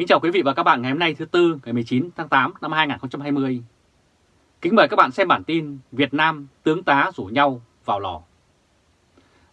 Kính chào quý vị và các bạn ngày hôm nay thứ Tư ngày 19 tháng 8 năm 2020. Kính mời các bạn xem bản tin Việt Nam tướng tá rủ nhau vào lò.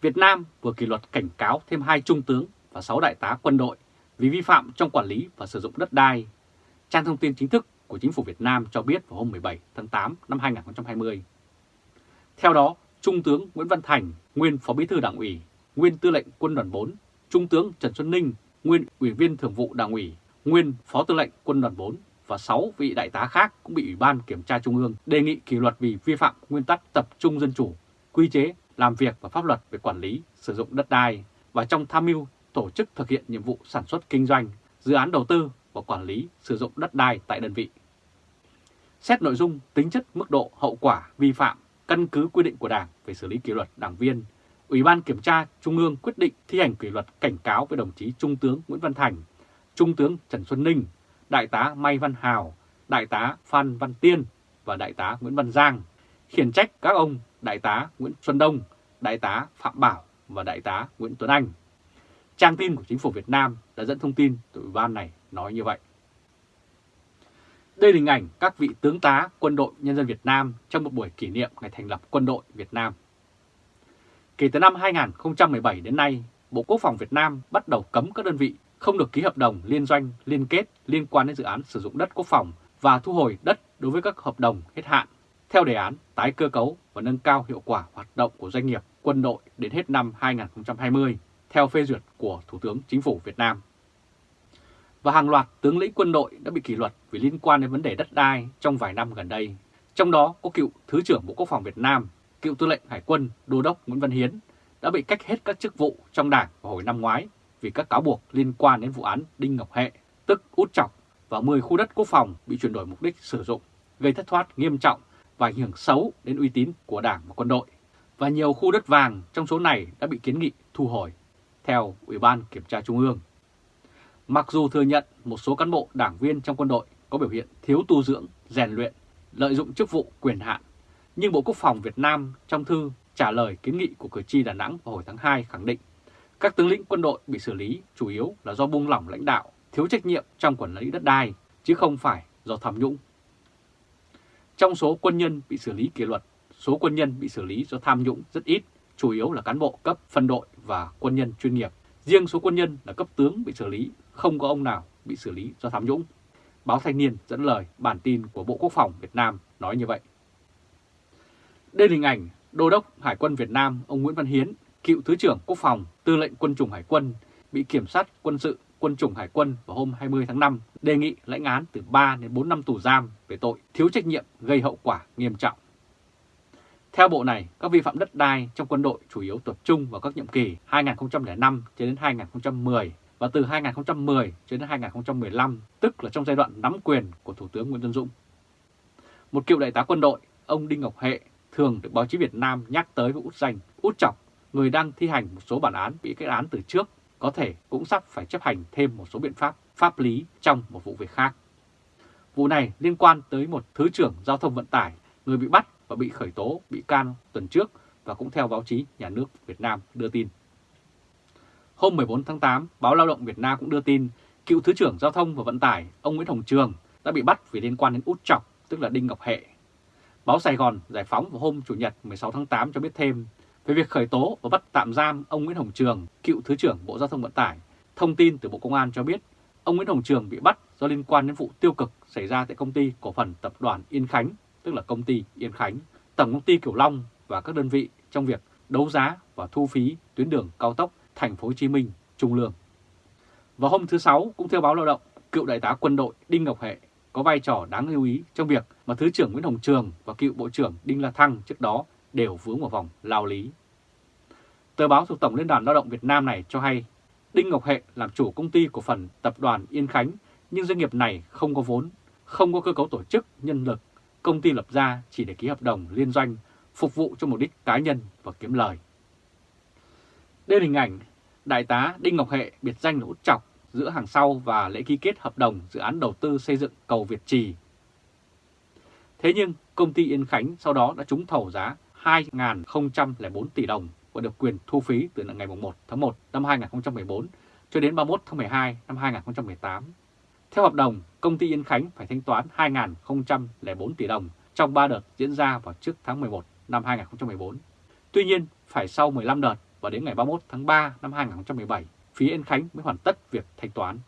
Việt Nam vừa kỷ luật cảnh cáo thêm hai trung tướng và 6 đại tá quân đội vì vi phạm trong quản lý và sử dụng đất đai. Trang thông tin chính thức của chính phủ Việt Nam cho biết vào hôm 17 tháng 8 năm 2020. Theo đó, Trung tướng Nguyễn Văn Thành, nguyên Phó Bí thư Đảng ủy, nguyên Tư lệnh Quân đoàn 4, Trung tướng Trần Xuân Ninh, nguyên Ủy viên Thường vụ Đảng ủy, nguyên Phó Tư lệnh Quân đoàn 4 và 6 vị đại tá khác cũng bị Ủy ban Kiểm tra Trung ương đề nghị kỷ luật vì vi phạm nguyên tắc tập trung dân chủ, quy chế, làm việc và pháp luật về quản lý, sử dụng đất đai và trong tham mưu tổ chức thực hiện nhiệm vụ sản xuất kinh doanh, dự án đầu tư và quản lý sử dụng đất đai tại đơn vị. Xét nội dung, tính chất, mức độ, hậu quả, vi phạm, căn cứ quy định của Đảng về xử lý kỷ luật đảng viên, Ủy ban Kiểm tra Trung ương quyết định thi hành kỷ luật cảnh cáo với đồng chí Trung tướng Nguyễn Văn Thành, Trung tướng Trần Xuân Ninh, Đại tá Mai Văn Hào, Đại tá Phan Văn Tiên và Đại tá Nguyễn Văn Giang, khiển trách các ông Đại tá Nguyễn Xuân Đông, Đại tá Phạm Bảo và Đại tá Nguyễn Tuấn Anh. Trang tin của chính phủ Việt Nam đã dẫn thông tin từ Ủy ban này nói như vậy. Đây là hình ảnh các vị tướng tá quân đội nhân dân Việt Nam trong một buổi kỷ niệm ngày thành lập quân đội Việt Nam. Kể từ năm 2017 đến nay, Bộ Quốc phòng Việt Nam bắt đầu cấm các đơn vị không được ký hợp đồng liên doanh, liên kết liên quan đến dự án sử dụng đất quốc phòng và thu hồi đất đối với các hợp đồng hết hạn theo đề án tái cơ cấu và nâng cao hiệu quả hoạt động của doanh nghiệp quân đội đến hết năm 2020 theo phê duyệt của Thủ tướng Chính phủ Việt Nam. Và hàng loạt tướng lĩnh quân đội đã bị kỷ luật vì liên quan đến vấn đề đất đai trong vài năm gần đây. Trong đó có cựu Thứ trưởng Bộ Quốc phòng Việt Nam, cựu tư lệnh Hải quân Đô đốc Nguyễn Văn Hiến đã bị cách hết các chức vụ trong đảng vào hồi năm ngoái vì các cáo buộc liên quan đến vụ án Đinh Ngọc Hệ, tức Út Chọc và 10 khu đất quốc phòng bị chuyển đổi mục đích sử dụng, gây thất thoát nghiêm trọng và ảnh hưởng xấu đến uy tín của Đảng và quân đội. Và nhiều khu đất vàng trong số này đã bị kiến nghị thu hồi, theo Ủy ban Kiểm tra Trung ương. Mặc dù thừa nhận một số cán bộ đảng viên trong quân đội có biểu hiện thiếu tu dưỡng, rèn luyện, lợi dụng chức vụ quyền hạn, nhưng Bộ Quốc phòng Việt Nam trong thư trả lời kiến nghị của cử tri Đà Nẵng vào hồi tháng 2 khẳng định các tướng lĩnh quân đội bị xử lý chủ yếu là do buông lỏng lãnh đạo, thiếu trách nhiệm trong quản lý đất đai, chứ không phải do tham nhũng. Trong số quân nhân bị xử lý kỷ luật, số quân nhân bị xử lý do tham nhũng rất ít, chủ yếu là cán bộ cấp phân đội và quân nhân chuyên nghiệp. Riêng số quân nhân là cấp tướng bị xử lý, không có ông nào bị xử lý do tham nhũng. Báo Thanh niên dẫn lời bản tin của Bộ Quốc phòng Việt Nam nói như vậy. Đây là hình ảnh Đô đốc Hải quân Việt Nam ông Nguyễn Văn Hiến cựu Thứ trưởng Quốc phòng, Tư lệnh Quân chủng Hải quân, bị Kiểm sát quân sự Quân chủng Hải quân vào hôm 20 tháng 5 đề nghị lãnh án từ 3 đến 4 năm tù giam về tội thiếu trách nhiệm gây hậu quả nghiêm trọng. Theo bộ này, các vi phạm đất đai trong quân đội chủ yếu tập trung vào các nhiệm kỳ 2005 cho đến 2010 và từ 2010 cho đến 2015, tức là trong giai đoạn nắm quyền của Thủ tướng Nguyễn Xuân Dũng. Một cựu đại tá quân đội, ông Đinh Ngọc Hệ, thường được báo chí Việt Nam nhắc tới với út danh, út chọc người đang thi hành một số bản án bị kết án từ trước có thể cũng sắp phải chấp hành thêm một số biện pháp pháp lý trong một vụ việc khác. Vụ này liên quan tới một Thứ trưởng Giao thông Vận tải, người bị bắt và bị khởi tố, bị can tuần trước và cũng theo báo chí nhà nước Việt Nam đưa tin. Hôm 14 tháng 8, báo Lao động Việt Nam cũng đưa tin cựu Thứ trưởng Giao thông và Vận tải ông Nguyễn Hồng Trường đã bị bắt vì liên quan đến út chọc, tức là Đinh Ngọc Hệ. Báo Sài Gòn Giải phóng vào hôm Chủ nhật 16 tháng 8 cho biết thêm về việc khởi tố và bắt tạm giam ông Nguyễn Hồng Trường, cựu Thứ trưởng Bộ Giao thông Vận tải. Thông tin từ Bộ Công an cho biết ông Nguyễn Hồng Trường bị bắt do liên quan đến vụ tiêu cực xảy ra tại công ty cổ phần tập đoàn Yên Khánh, tức là công ty Yên Khánh, Tổng công ty Kiểu Long và các đơn vị trong việc đấu giá và thu phí tuyến đường cao tốc Thành phố Hồ Chí Minh Trung Lương. Vào hôm thứ Sáu, cũng theo báo Lao động, cựu đại tá quân đội Đinh Ngọc Hệ có vai trò đáng lưu ý trong việc mà Thứ trưởng Nguyễn Hồng Trường và cựu Bộ trưởng Đinh La Thăng trước đó đều vướng vào vòng lao lý. Tờ báo thuộc Tổng Liên đoàn Lao động Việt Nam này cho hay Đinh Ngọc Hệ làm chủ công ty cổ phần tập đoàn Yên Khánh nhưng doanh nghiệp này không có vốn, không có cơ cấu tổ chức, nhân lực, công ty lập ra chỉ để ký hợp đồng liên doanh phục vụ cho mục đích cá nhân và kiếm lời. Đây là hình ảnh Đại tá Đinh Ngọc Hệ biệt danh là út chọc giữa hàng sau và lễ ký kết hợp đồng dự án đầu tư xây dựng cầu Việt Trì. Thế nhưng công ty Yên Khánh sau đó đã trúng thầu giá 2.004 tỷ đồng và được quyền thu phí từ ngày 1 tháng 1 năm 2014 cho đến 31 tháng 12 năm 2018. Theo hợp đồng, công ty Yên Khánh phải thanh toán 2.004 tỷ đồng trong 3 đợt diễn ra vào trước tháng 11 năm 2014. Tuy nhiên, phải sau 15 đợt và đến ngày 31 tháng 3 năm 2017, phía Yên Khánh mới hoàn tất việc thanh toán.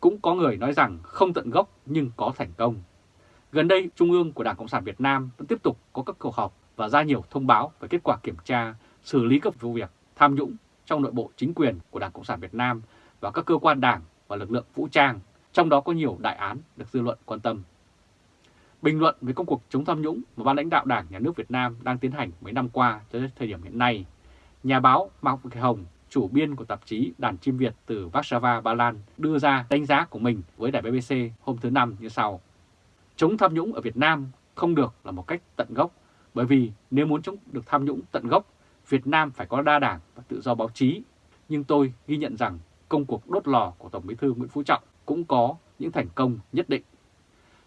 Cũng có người nói rằng không tận gốc nhưng có thành công. Gần đây, Trung ương của Đảng Cộng sản Việt Nam vẫn tiếp tục có các cuộc họp và ra nhiều thông báo về kết quả kiểm tra, xử lý các vụ việc tham nhũng trong nội bộ chính quyền của Đảng Cộng sản Việt Nam và các cơ quan đảng và lực lượng vũ trang, trong đó có nhiều đại án được dư luận quan tâm. Bình luận về công cuộc chống tham nhũng mà ban lãnh đạo Đảng Nhà nước Việt Nam đang tiến hành mấy năm qua cho đến thời điểm hiện nay, nhà báo Mạc Việt Hồng, chủ biên của tạp chí Đàn Chim Việt từ Warsaw, Ba Lan đưa ra đánh giá của mình với đài BBC hôm thứ Năm như sau. Chống tham nhũng ở Việt Nam không được là một cách tận gốc, bởi vì nếu muốn chống được tham nhũng tận gốc, Việt Nam phải có đa đảng và tự do báo chí. Nhưng tôi ghi nhận rằng công cuộc đốt lò của Tổng bí thư Nguyễn Phú Trọng cũng có những thành công nhất định.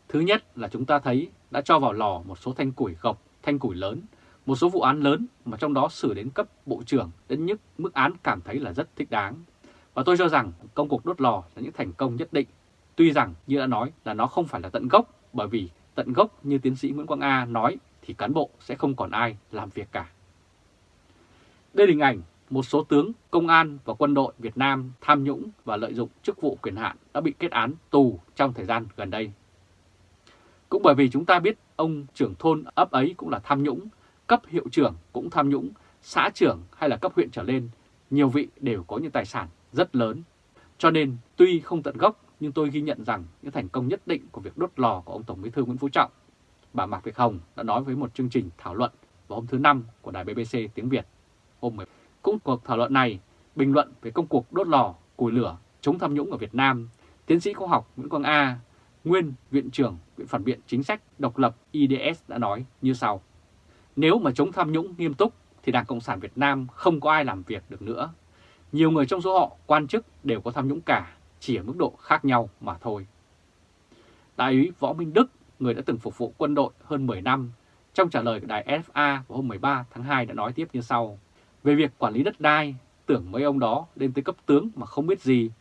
Thứ nhất là chúng ta thấy đã cho vào lò một số thanh củi gộc, thanh củi lớn, một số vụ án lớn mà trong đó xử đến cấp bộ trưởng đến nhất mức án cảm thấy là rất thích đáng. Và tôi cho rằng công cuộc đốt lò là những thành công nhất định. Tuy rằng như đã nói là nó không phải là tận gốc bởi vì tận gốc như tiến sĩ Nguyễn Quang A nói thì cán bộ sẽ không còn ai làm việc cả. Đây là hình ảnh một số tướng công an và quân đội Việt Nam tham nhũng và lợi dụng chức vụ quyền hạn đã bị kết án tù trong thời gian gần đây. Cũng bởi vì chúng ta biết ông trưởng thôn ấp ấy cũng là tham nhũng, cấp hiệu trưởng cũng tham nhũng, xã trưởng hay là cấp huyện trở lên, nhiều vị đều có những tài sản rất lớn. Cho nên tuy không tận gốc nhưng tôi ghi nhận rằng những thành công nhất định của việc đốt lò của ông Tổng bí thư Nguyễn Phú Trọng. Bà Mạc Việt Hồng đã nói với một chương trình thảo luận vào hôm thứ Năm của đài BBC tiếng Việt hôm 10. Cũng cuộc thảo luận này, bình luận về công cuộc đốt lò, củi lửa, chống tham nhũng ở Việt Nam, tiến sĩ khoa học Nguyễn Quang A, nguyên Viện trưởng Viện Phản biện Chính sách Độc lập IDS đã nói như sau. Nếu mà chống tham nhũng nghiêm túc thì Đảng Cộng sản Việt Nam không có ai làm việc được nữa. Nhiều người trong số họ, quan chức đều có tham nhũng cả, chỉ ở mức độ khác nhau mà thôi. Đại úy Võ Minh Đức, người đã từng phục vụ quân đội hơn 10 năm, trong trả lời của đài FA vào hôm 13 tháng 2 đã nói tiếp như sau. Về việc quản lý đất đai, tưởng mấy ông đó lên tới cấp tướng mà không biết gì.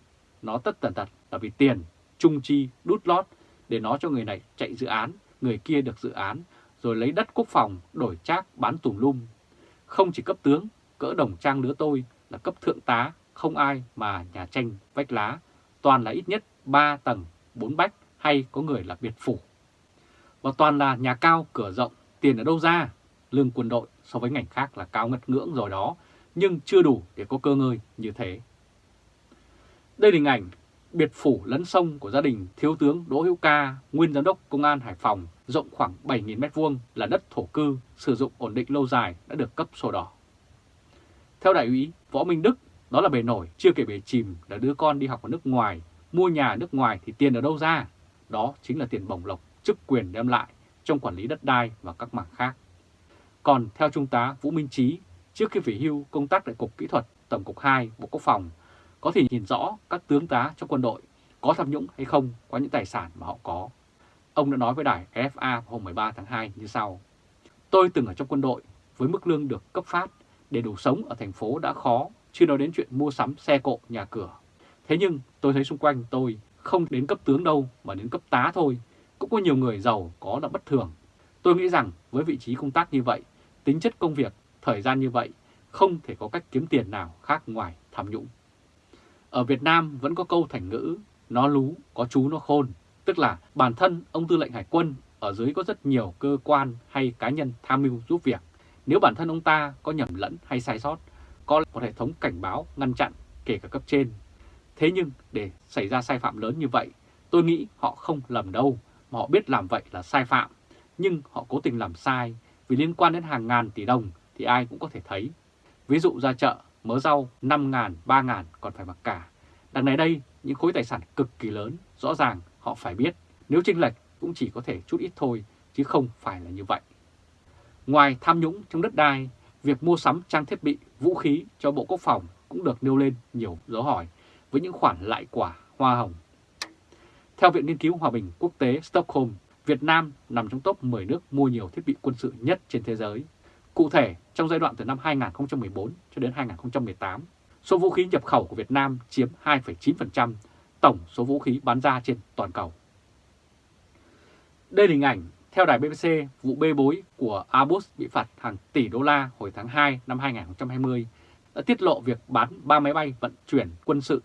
Nó tất tần tật là vì tiền, trung chi, đút lót để nó cho người này chạy dự án, người kia được dự án, rồi lấy đất quốc phòng đổi trác bán tùm lum. Không chỉ cấp tướng, cỡ đồng trang lứa tôi là cấp thượng tá, không ai mà nhà tranh vách lá, toàn là ít nhất 3 tầng, 4 bách hay có người là biệt phủ. Và toàn là nhà cao, cửa rộng, tiền ở đâu ra? Lương quân đội so với ngành khác là cao ngất ngưỡng rồi đó, nhưng chưa đủ để có cơ ngơi như thế. Đây là hình ảnh biệt phủ lấn sông của gia đình Thiếu tướng Đỗ Hữu Ca, nguyên giám đốc Công an Hải Phòng, rộng khoảng 7.000m2 là đất thổ cư, sử dụng ổn định lâu dài đã được cấp sổ đỏ. Theo đại úy Võ Minh Đức, đó là bề nổi, chưa kể bề chìm là đứa con đi học ở nước ngoài, mua nhà ở nước ngoài thì tiền ở đâu ra? Đó chính là tiền bổng lộc, chức quyền đem lại trong quản lý đất đai và các mảng khác. Còn theo Trung tá Vũ Minh Trí, trước khi về hưu công tác tại Cục Kỹ thuật Tổng cục 2 Bộ Quốc phòng, có thể nhìn rõ các tướng tá trong quân đội có tham nhũng hay không qua những tài sản mà họ có. Ông đã nói với đài FA hôm 13 tháng 2 như sau. Tôi từng ở trong quân đội với mức lương được cấp phát để đủ sống ở thành phố đã khó, chưa nói đến chuyện mua sắm xe cộ, nhà cửa. Thế nhưng tôi thấy xung quanh tôi không đến cấp tướng đâu mà đến cấp tá thôi. Cũng có nhiều người giàu có là bất thường. Tôi nghĩ rằng với vị trí công tác như vậy, tính chất công việc, thời gian như vậy, không thể có cách kiếm tiền nào khác ngoài tham nhũng. Ở Việt Nam vẫn có câu thành ngữ, nó lú, có chú nó khôn, tức là bản thân ông tư lệnh hải quân ở dưới có rất nhiều cơ quan hay cá nhân tham mưu giúp việc. Nếu bản thân ông ta có nhầm lẫn hay sai sót, có một hệ thống cảnh báo ngăn chặn kể cả cấp trên. Thế nhưng để xảy ra sai phạm lớn như vậy, tôi nghĩ họ không lầm đâu, mà họ biết làm vậy là sai phạm, nhưng họ cố tình làm sai vì liên quan đến hàng ngàn tỷ đồng thì ai cũng có thể thấy. Ví dụ ra chợ, mớ rau 5 ngàn, 3 ngàn còn phải mặc cả. Đằng này đây, những khối tài sản cực kỳ lớn, rõ ràng họ phải biết, nếu chênh lệch cũng chỉ có thể chút ít thôi, chứ không phải là như vậy. Ngoài tham nhũng trong đất đai, việc mua sắm trang thiết bị, vũ khí cho Bộ Quốc phòng cũng được nêu lên nhiều dấu hỏi với những khoản lại quả hoa hồng. Theo Viện Nghiên cứu Hòa bình Quốc tế Stockholm, Việt Nam nằm trong top 10 nước mua nhiều thiết bị quân sự nhất trên thế giới. Cụ thể, trong giai đoạn từ năm 2014 cho đến 2018, số vũ khí nhập khẩu của Việt Nam chiếm 2,9%, tổng số vũ khí bán ra trên toàn cầu. Đây là hình ảnh theo đài BBC vụ bê bối của Airbus bị phạt hàng tỷ đô la hồi tháng 2 năm 2020 đã tiết lộ việc bán 3 máy bay vận chuyển quân sự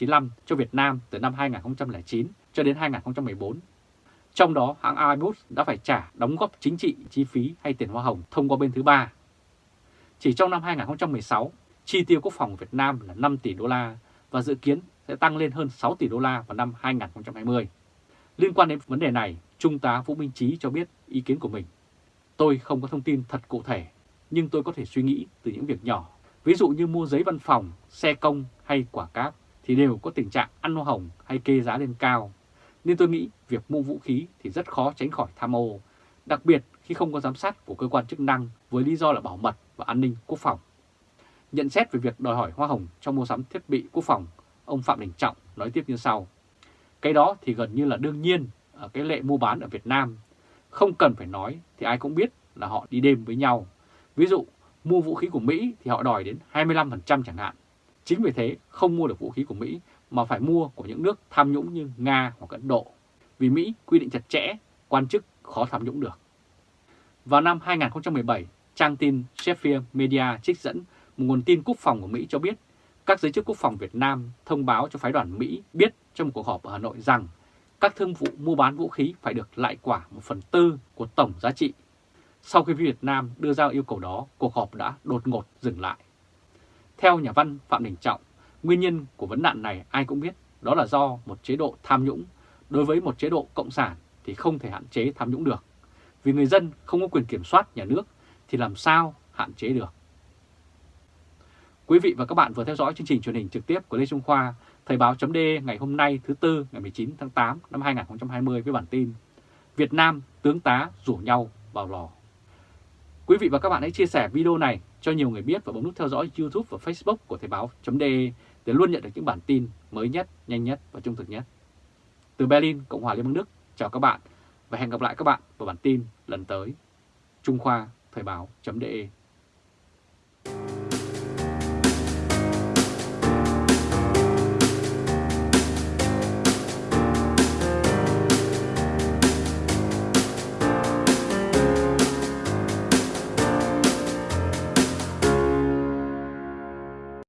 95 cho Việt Nam từ năm 2009 cho đến 2014. Trong đó, hãng Airbus đã phải trả đóng góp chính trị, chi phí hay tiền hoa hồng thông qua bên thứ ba. Chỉ trong năm 2016, chi tiêu quốc phòng Việt Nam là 5 tỷ đô la và dự kiến sẽ tăng lên hơn 6 tỷ đô la vào năm 2020. Liên quan đến vấn đề này, Trung tá Vũ Minh Chí cho biết ý kiến của mình. Tôi không có thông tin thật cụ thể, nhưng tôi có thể suy nghĩ từ những việc nhỏ. Ví dụ như mua giấy văn phòng, xe công hay quả cáp thì đều có tình trạng ăn hoa hồng hay kê giá lên cao. Nên tôi nghĩ việc mua vũ khí thì rất khó tránh khỏi tham ô, đặc biệt khi không có giám sát của cơ quan chức năng với lý do là bảo mật và an ninh quốc phòng. Nhận xét về việc đòi hỏi hoa hồng trong mua sắm thiết bị quốc phòng, ông Phạm Đình Trọng nói tiếp như sau. Cái đó thì gần như là đương nhiên ở cái lệ mua bán ở Việt Nam. Không cần phải nói thì ai cũng biết là họ đi đêm với nhau. Ví dụ mua vũ khí của Mỹ thì họ đòi đến 25% chẳng hạn. Chính vì thế không mua được vũ khí của Mỹ mà phải mua của những nước tham nhũng như Nga hoặc Ấn Độ. Vì Mỹ quy định chặt chẽ, quan chức khó tham nhũng được. Vào năm 2017, trang tin Sheffield Media trích dẫn một nguồn tin quốc phòng của Mỹ cho biết các giới chức quốc phòng Việt Nam thông báo cho phái đoàn Mỹ biết trong một cuộc họp ở Hà Nội rằng các thương vụ mua bán vũ khí phải được lại quả một phần tư của tổng giá trị. Sau khi Việt Nam đưa ra yêu cầu đó, cuộc họp đã đột ngột dừng lại. Theo nhà văn Phạm Đình Trọng, nguyên nhân của vấn nạn này ai cũng biết đó là do một chế độ tham nhũng. Đối với một chế độ cộng sản thì không thể hạn chế tham nhũng được. Vì người dân không có quyền kiểm soát nhà nước thì làm sao hạn chế được. Quý vị và các bạn vừa theo dõi chương trình truyền hình trực tiếp của Lê Trung Khoa, Thời báo chấm ngày hôm nay thứ Tư ngày 19 tháng 8 năm 2020 với bản tin Việt Nam tướng tá rủ nhau vào lò. Quý vị và các bạn hãy chia sẻ video này cho nhiều người biết và bấm nút theo dõi YouTube và Facebook của Thời Báo .de để luôn nhận được những bản tin mới nhất, nhanh nhất và trung thực nhất. Từ Berlin, Cộng hòa Liên bang Đức, chào các bạn và hẹn gặp lại các bạn vào bản tin lần tới. Trung Khoa Thời Báo .de.